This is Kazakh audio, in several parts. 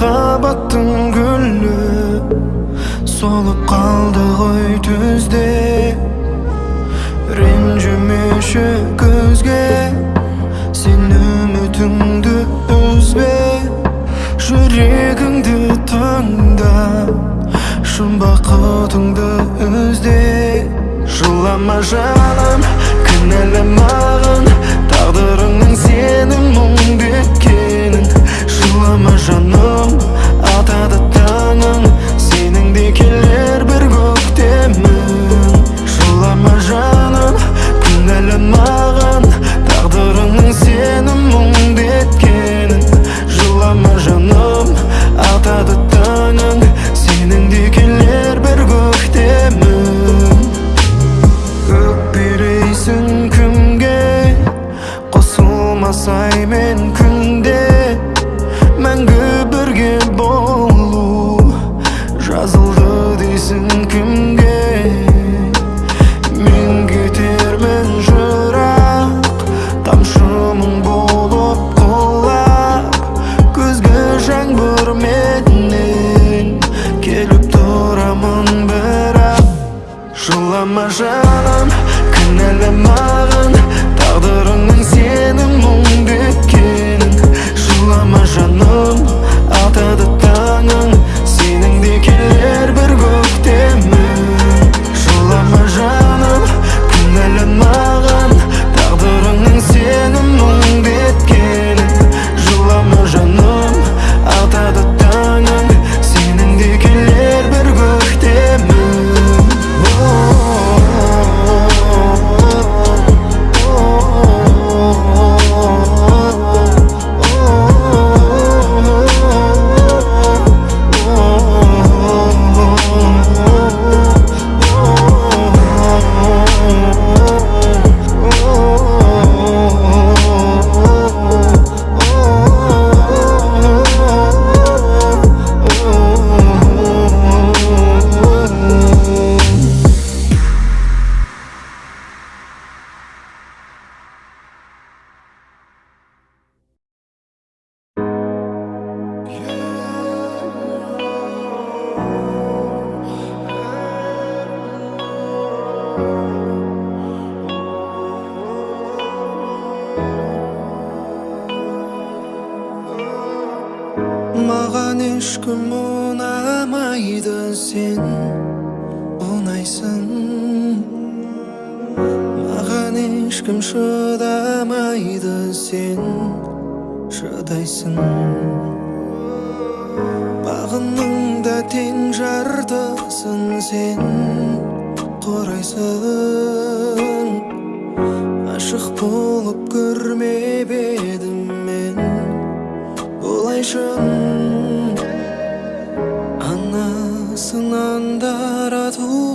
махаббаттың гүлі солып қалды ғой түзде ренжімеші көзге сен үмітіңді үзбе жүрегіңді тыңда шын бақытыңды ізде жылама жаным кінәламағын тағдырыңның сенің мұңды еткенін жылама жаным сенің маған ешкім ұнамайды сен. Ұнайсың. Маған ешкім шыдамайды сен. Шыдайсың. Бағымның да тең жартысын сен. Құрайсың ашық болып көрмеп едім мен. 승한다라도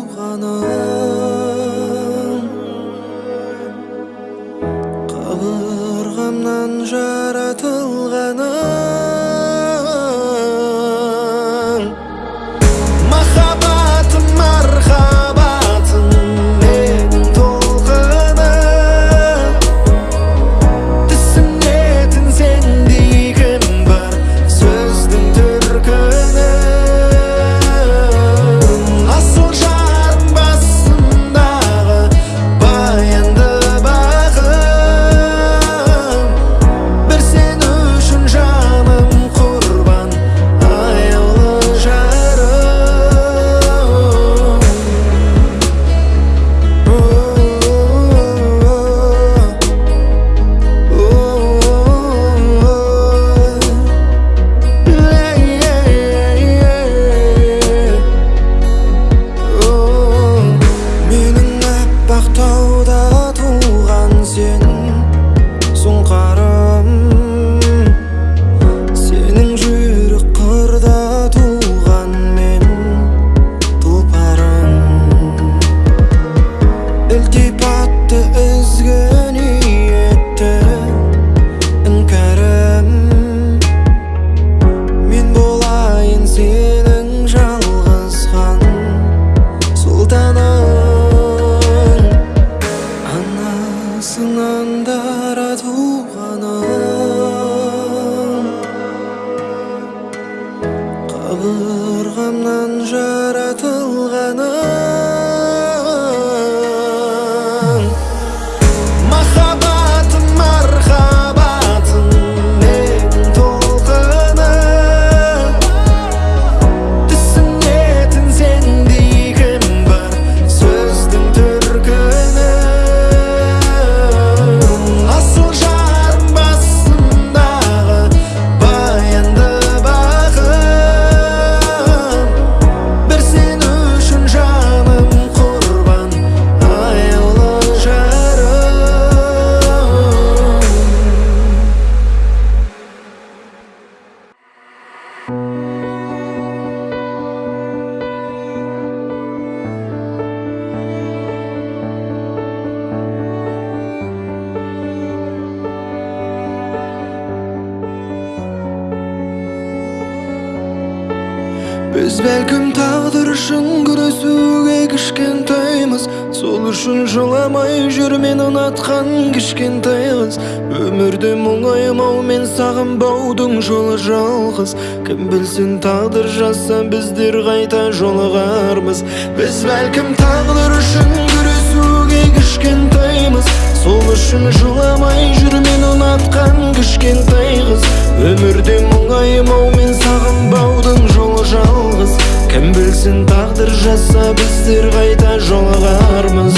біз бәлкім тағдыр үшін күресуге кішкентаймыз сол үшін жыламай жүр мен ұнатқан кішкентай қыз өмірде мұңаймау мен сағынбаудың жолы жалғыз кім білсін тағдыр жазса біздер қайта жолығармыз біз бәлкім тағдыр үшін күресуге кішкентаймыз сол үшін жыламай жүр мен ұнатқан кішкентай қыз. Өмірде мұңаймау мен сағынбаудың жолы жалғыз. Кім білсін тағдыр жазса біздер қайта жолығармыз.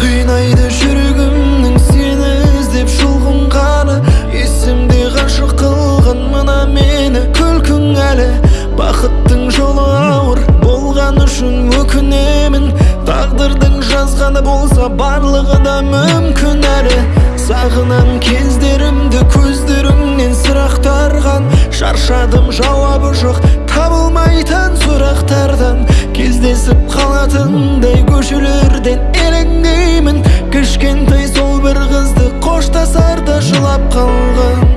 Қинайды жүрегімнің сені іздеп жұлқынғаны есімде ғашық қылған мына мені күлкің әлі. Бақыттың жолы ауыр болған үшін өкінемін. Тағдырдың жазғаны болса барлығы да мүмкін әлі сағынам кездерімді көздеріңнен сұрақтарған шаршадым жауабы жоқ табылмайтын сұрақтардан. Кездесіп қалатындай көшелерден елеңдеймін. Кішкентай сол бір қызды қоштасарда жылап қалған.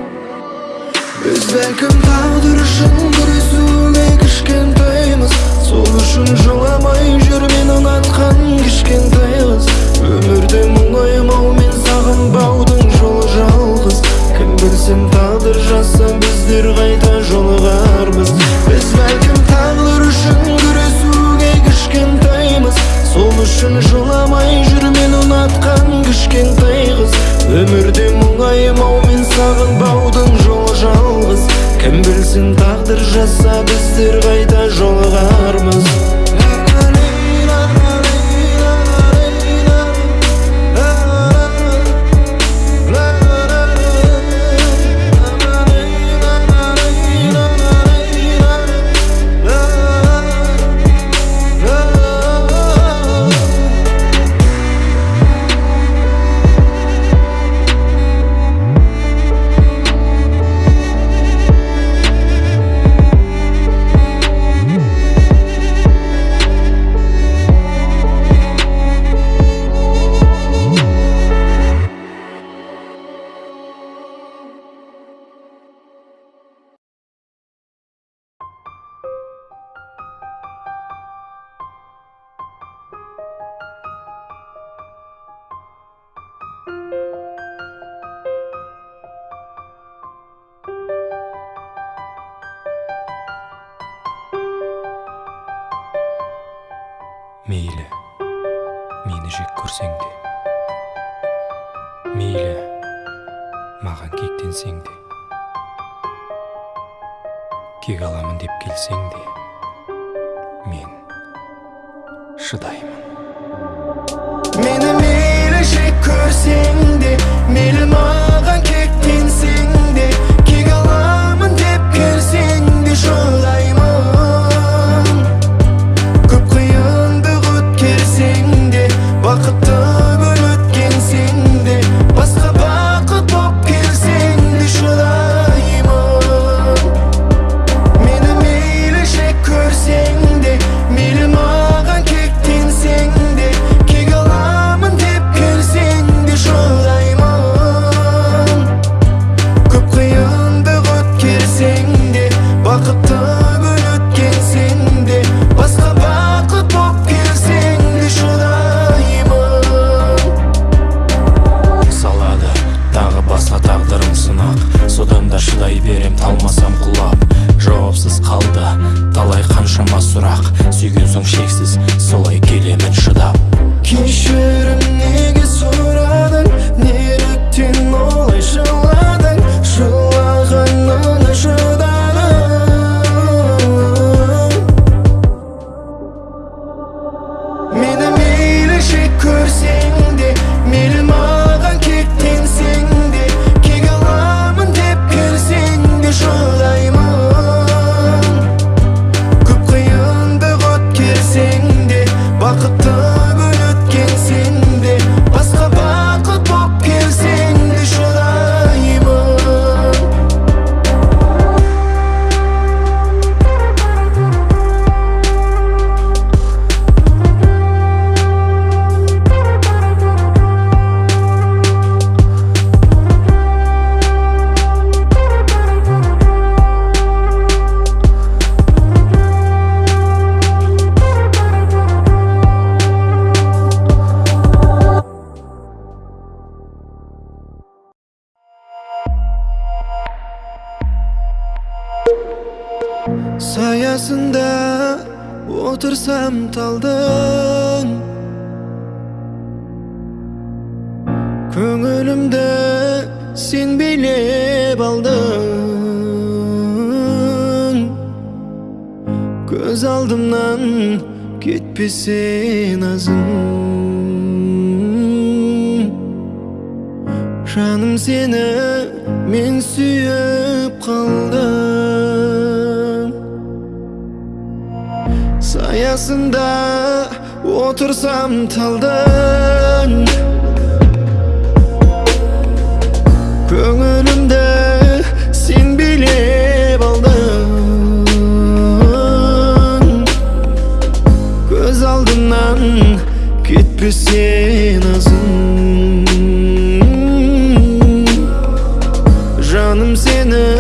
Біз бәлкім тағдыр үшін күресуге кішкентаймыз. Сол үшін жыламай жүр ұнатқан кішкентай қыз өмірде мұңаймау мен сағынбаудың жолы жалғыз. Кім білсін тағдыр жазса біздер қайта жолығармыз. Біз бәлкім тағдыр үшін күресуге кішкентаймыз сол үшін жыламай жүр мен ұнатқан кішкентай қыз өмірде мұңаймау мен сағынбаудың жолы жалғыз. Кім білсін тағдыр жазса біздер қайта жолығармыз. Келсең мен шыдаймын мені мейлі жек көрсең солай келемін шыдап кешір саясында отырсам талдың көңілімді сен билеп алдың көз алдымнан кетпесе назың жаным сені мен сүйіп қалдым қасында отырсам талдың көңілімді сен билеп алдың көз алдымнан кетпесен азын жаным сені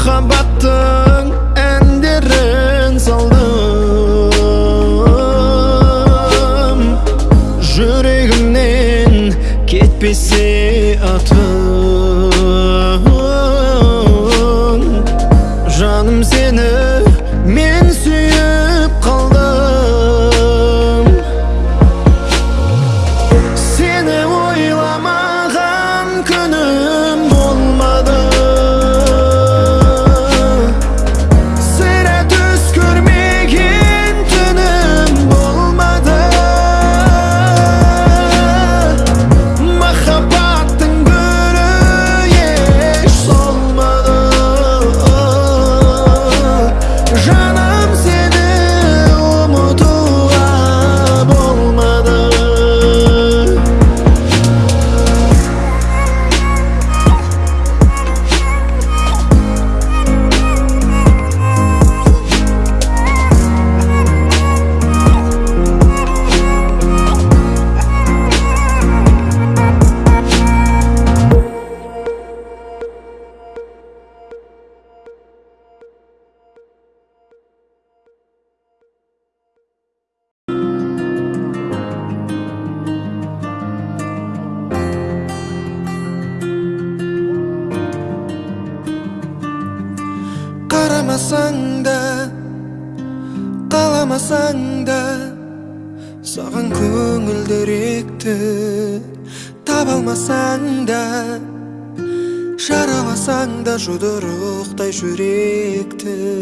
махаббаттың әндерін салдым жүрегімнен кетпесе жұдырықтай жүректі.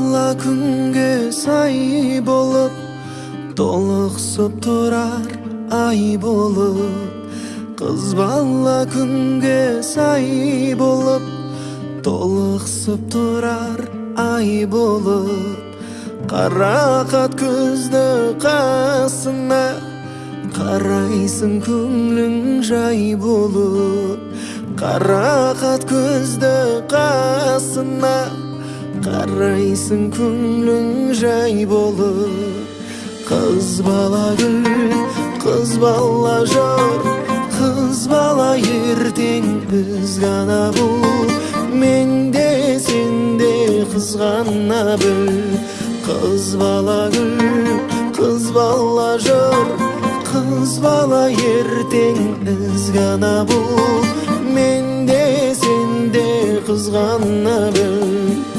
Бала күнге сай болып толықсып тұрар ай болып Қыз бала күнге сай болып толықсып тұрар ай болып қарақат көзді қасына қарайсың көңлің жай болып қарақат көзді қасына қарайсың көңлің жай болып қыз бала гүл қыз бала жар қыз бала ертең біз ғана бұл менде сенде қызғана біл қыз бала гүл қыз бала жар қыз бала ертең із ғана бұл менде сенде қызғана біл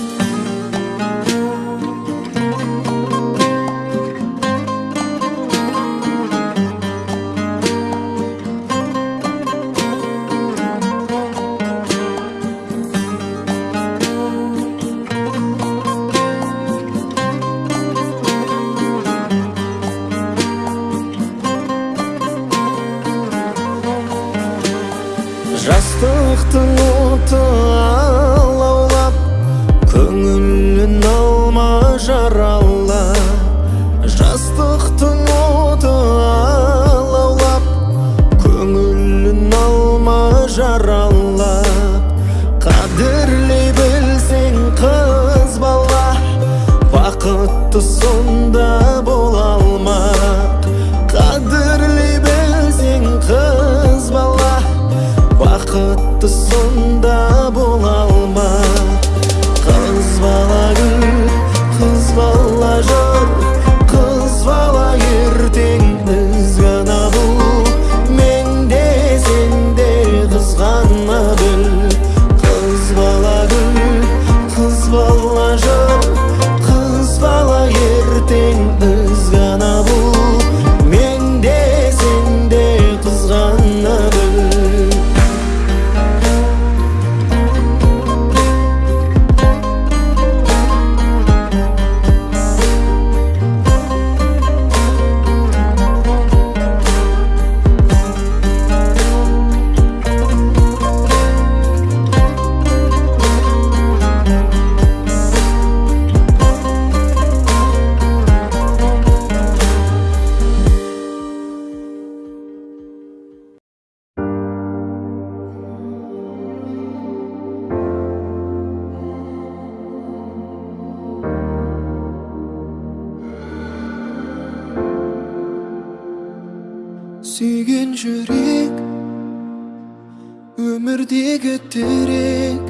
тірек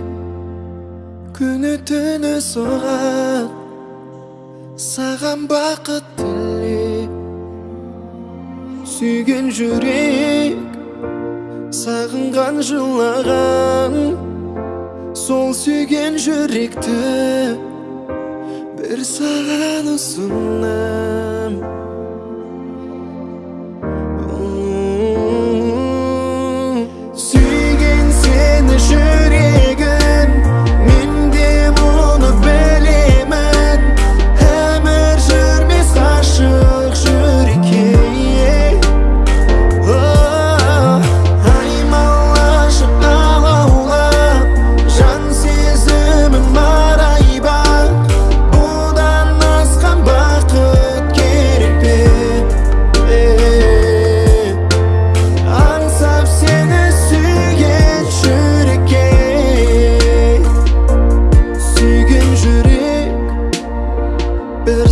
күні түні соғады саған бақыт тілеп сүйген жүрек сағынған жылаған сол сүйген жүректі бір саған ұсынам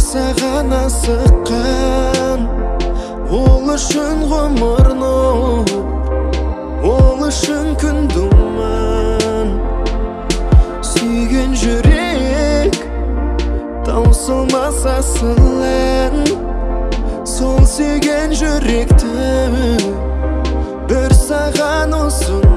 саған асыққан. Ол үшін ғұмырын ол үшін күн думан. Сүйген жүрек таусылмас асыл ән сол сүйген жүректі бір саған ұсынам.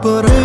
por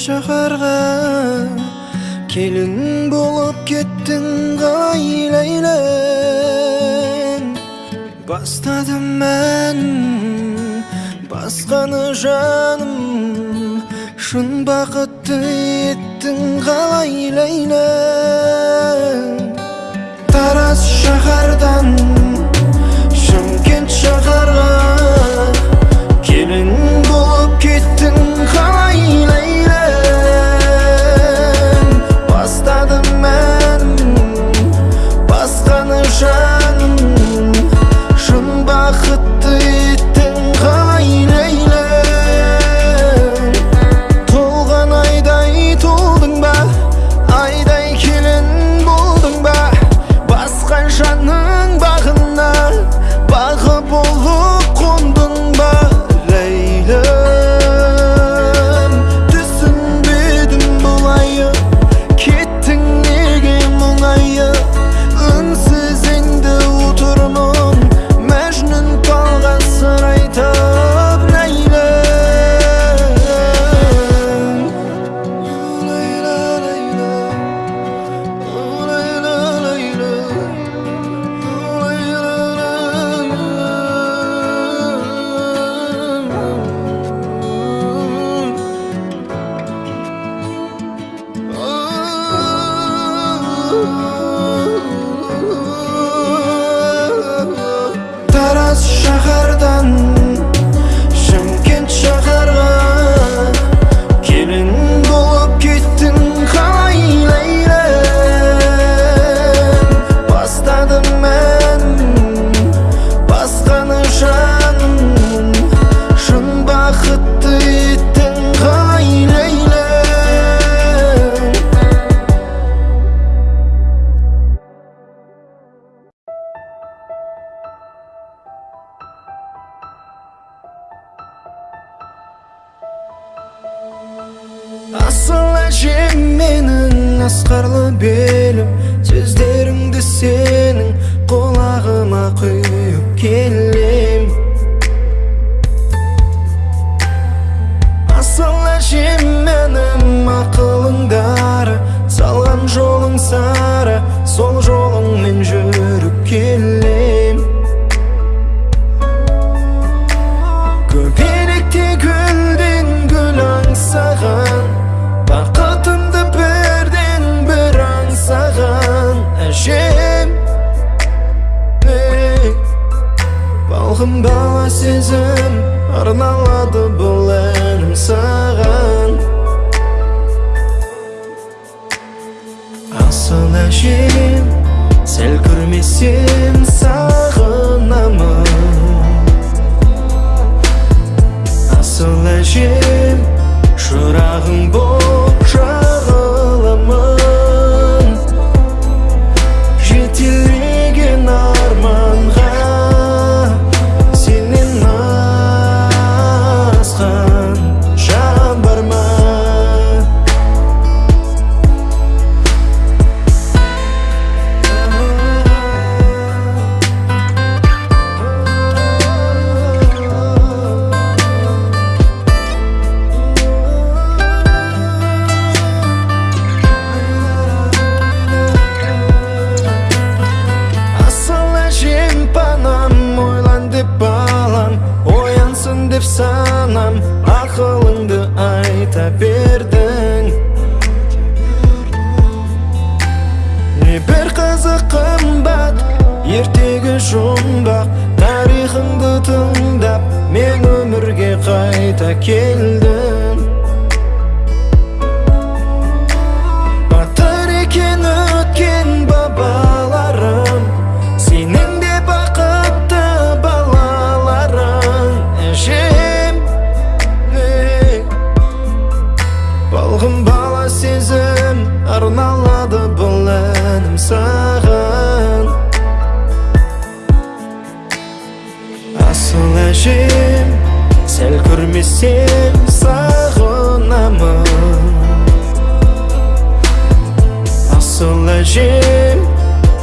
шаһарға келін болып кеттің ғайләйләң бастадым мән басқаны жаным. Шын бақытты еттің қалай ләйләң тараз шаһардан шымкент шаһарға. Келін болып кеттің қалай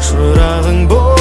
шырағың боп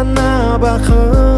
қана бақыт